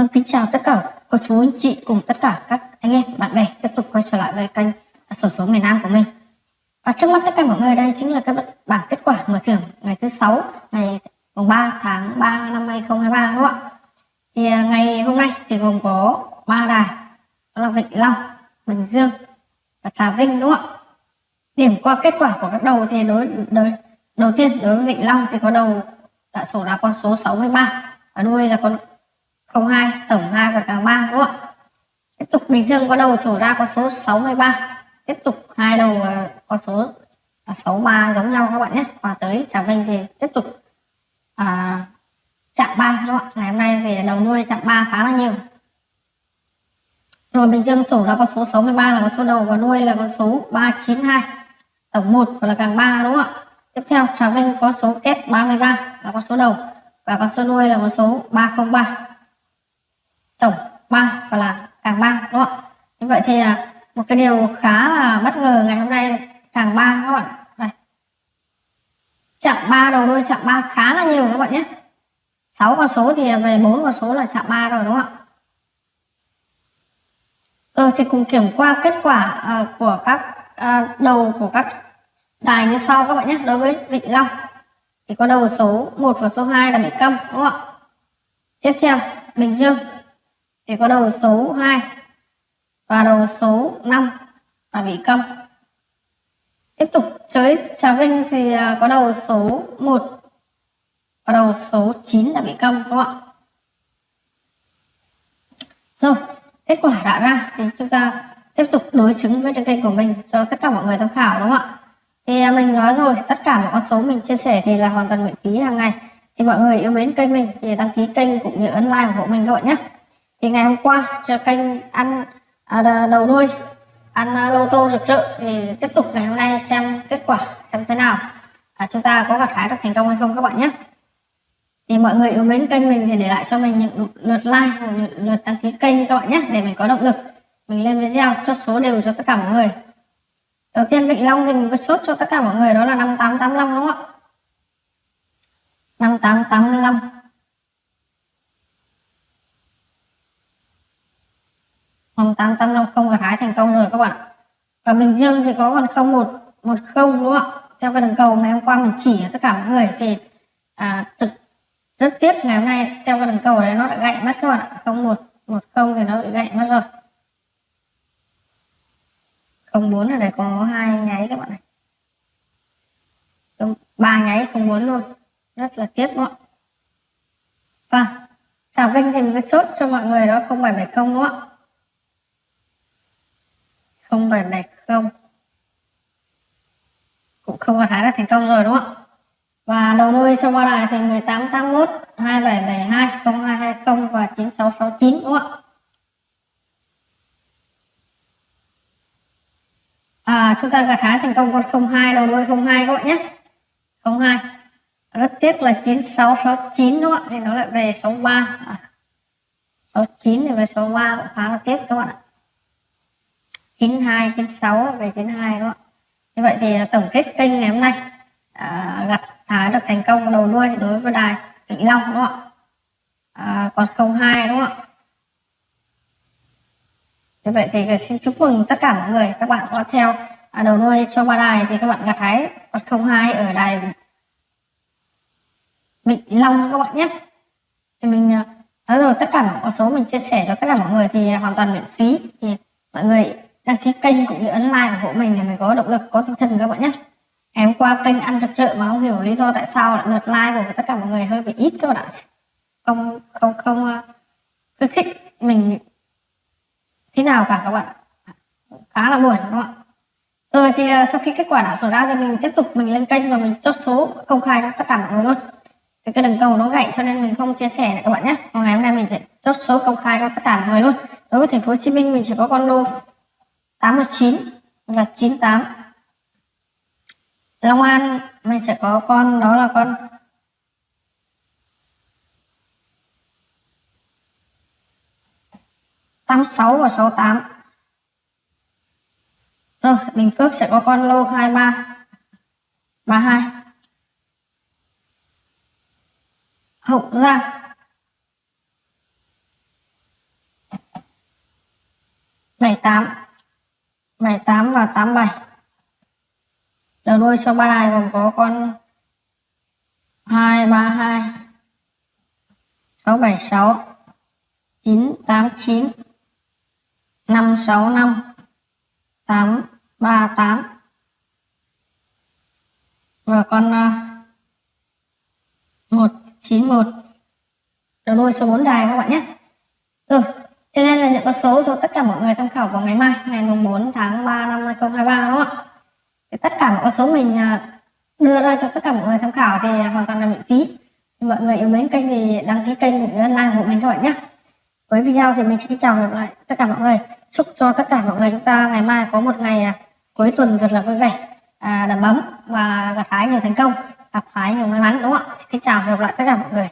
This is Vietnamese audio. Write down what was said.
Vâng, kính chào tất cả cô chú anh chị cùng tất cả các anh em bạn bè tiếp tục quay trở lại với kênh sổ số miền Nam của mình. Và trước mắt tất cả mọi người đây chính là các bảng kết quả mở thưởng ngày thứ sáu ngày mùng 3 tháng 3 năm 2023 đúng không ạ? Thì à, ngày hôm nay thì gồm có ba đài đó là Vịnh Long, Bình Dương và Trà Vinh đúng không ạ? Điểm qua kết quả của các đầu thì đối đối đầu tiên đối với Vịnh Long thì có đầu đã sổ ra con số 63 và đuôi là con cộng 2 tổng 2 và càng 3 đúng không ạ? Tiếp tục Bình Dương có đầu sổ ra con số 63 tiếp tục hai đầu ờ, con số à, 63 giống nhau các bạn nhé và tới Trà Vinh thì tiếp tục à, chạm 3 đúng không ạ? Ngày hôm nay thì đầu nuôi chạm 3 khá là nhiều rồi Bình Dương sổ ra con số 63 là con số đầu và nuôi là con số 392 tổng 1 và là càng 3 đúng không ạ? Tiếp theo Trà Vinh có số kép 33 là con số đầu và con số nuôi là con số 303 tổng 3 và là càng 3 đúng không ạ? Như vậy thì à, một cái điều khá là bất ngờ ngày hôm nay càng 3 các bạn. Đây. Chạm 3 đầu đuôi chạm 3 khá là nhiều các bạn nhé. 6 con số thì về 4 con số là chạm 3 rồi đúng không ạ? Rồi thì cùng kiểm qua kết quả uh, của các uh, đầu của các đài như sau các bạn nhé. Đối với Vịnh Long thì có đầu số 1 và số 2 là bị câm đúng không ạ? Tiếp theo Bình Dương thì có đầu số 2 và đầu số 5 là bị cong Tiếp tục chơi Trà Vinh thì à, có đầu số 1 và đầu số 9 là bị cong đúng không ạ? Rồi, kết quả đã ra thì chúng ta tiếp tục đối chứng với trên kênh của mình cho tất cả mọi người tham khảo đúng không ạ? Thì à, mình nói rồi, tất cả mọi con số mình chia sẻ thì là hoàn toàn miễn phí hàng ngày. Thì mọi người yêu mến kênh mình thì đăng ký kênh cũng như ấn like ủng hộ mình các bạn nhé thì ngày hôm qua cho kênh ăn à, đầu nuôi ăn à, lô tô rực rỡ. Thì tiếp tục ngày hôm nay xem kết quả xem thế nào. À, chúng ta có gặt hái được thành công hay không các bạn nhé. Thì mọi người yêu mến kênh mình thì để lại cho mình những lượt like lượt, lượt đăng ký kênh các bạn nhé để mình có động lực. Mình lên video chốt số đều cho tất cả mọi người. Đầu tiên Vịnh Long thì mình có chốt cho tất cả mọi người đó là 5885 đúng không ạ? 5885 8850 và thái thành công rồi các bạn và Bình Dương thì có còn 0110 đúng không ạ? Theo cái đường cầu ngày hôm qua mình chỉ tất cả mọi người thì à, thực rất tiếc ngày hôm nay theo cái đường cầu đấy nó đã gãy mất các bạn ạ. 0110 thì nó bị gãy mất rồi. 04 ở đây có hai nháy các bạn này. Ba nháy không muốn luôn. Rất là tiếc đúng không và Trà Vinh thì mình chốt cho mọi người đó 0770 đúng không ạ? Không phải này không? Cũng không có thái là thành công rồi đúng không? Và đầu đuôi trong ba đài thì 1881 2772 0220 và 9669 đúng không ạ? À, chúng ta gặt hái thành công con 02 đầu đuôi 02 các bạn nhé. 02 rất tiếc là 9669 đúng không ạ? Thì nó lại về 63 à, 69 thì về 63 cũng khá là tiếc các bạn ạ. 92 96 về 92 đúng không như vậy thì tổng kết kênh ngày hôm nay à, gặt hái được thành công đầu đuôi đối với đài Vĩnh Long đúng không ạ? À, còn 02 đúng không ạ? Như vậy thì xin chúc mừng tất cả mọi người. Các bạn có theo à, đầu đuôi cho ba đài thì các bạn gặt hái còn 02 ở đài Vĩnh Long các bạn nhé. Thì mình à, nói rồi tất cả mọi số mình chia sẻ cho tất cả mọi người thì hoàn toàn miễn phí. Thì mọi người đăng ký kênh cũng như ấn like ủng hộ mình để mình có động lực có tinh thần các bạn nhé. Ngày hôm qua kênh ăn rực rỡ mà không hiểu lý do tại sao lại lượt like của tất cả mọi người hơi bị ít các bạn ạ. Không không không ờ, khuyến khích mình thế nào cả các bạn khá là buồn các bạn. rồi thì ờ, sau khi kết quả đã sổ ra thì mình tiếp tục mình lên kênh và mình chốt số công khai cho tất cả mọi người luôn. Cái, cái đường cầu nó gãy cho nên mình không chia sẻ này các bạn nhé. Còn ngày hôm nay mình sẽ chốt số công khai cho tất cả mọi người luôn. Đối với thành phố Hồ Chí Minh mình chỉ có con lô 89 và 98 Long An, mình sẽ có con, đó là con tám sáu và sáu tám. Rồi, Bình Phước sẽ có con lô hai ba ba hai. Hậu Giang. bảy tám. 87 đầu đuôi sau ba đài gồm có con 232 676 989 565 838 và con à, uh, 191 đầu đuôi số 4 dài các bạn nhé. Rồi cho nên là những con số cho tất cả mọi người tham khảo vào ngày mai ngày mùng 4 tháng 3 năm 2023 đúng không ạ? Thì tất cả mọi con số mình à, đưa ra cho tất cả mọi người tham khảo thì hoàn toàn là miễn phí. Mọi người yêu mến kênh thì đăng ký kênh cũng như like của mình các bạn nhé. Với video thì mình xin chào gặp lại tất cả mọi người. Chúc cho tất cả mọi người chúng ta ngày mai có một ngày à, cuối tuần thật là vui vẻ à, đầm ấm và gặt hái nhiều thành công gặp hái nhiều may mắn đúng không ạ? Xin chào và gặp lại tất cả mọi người.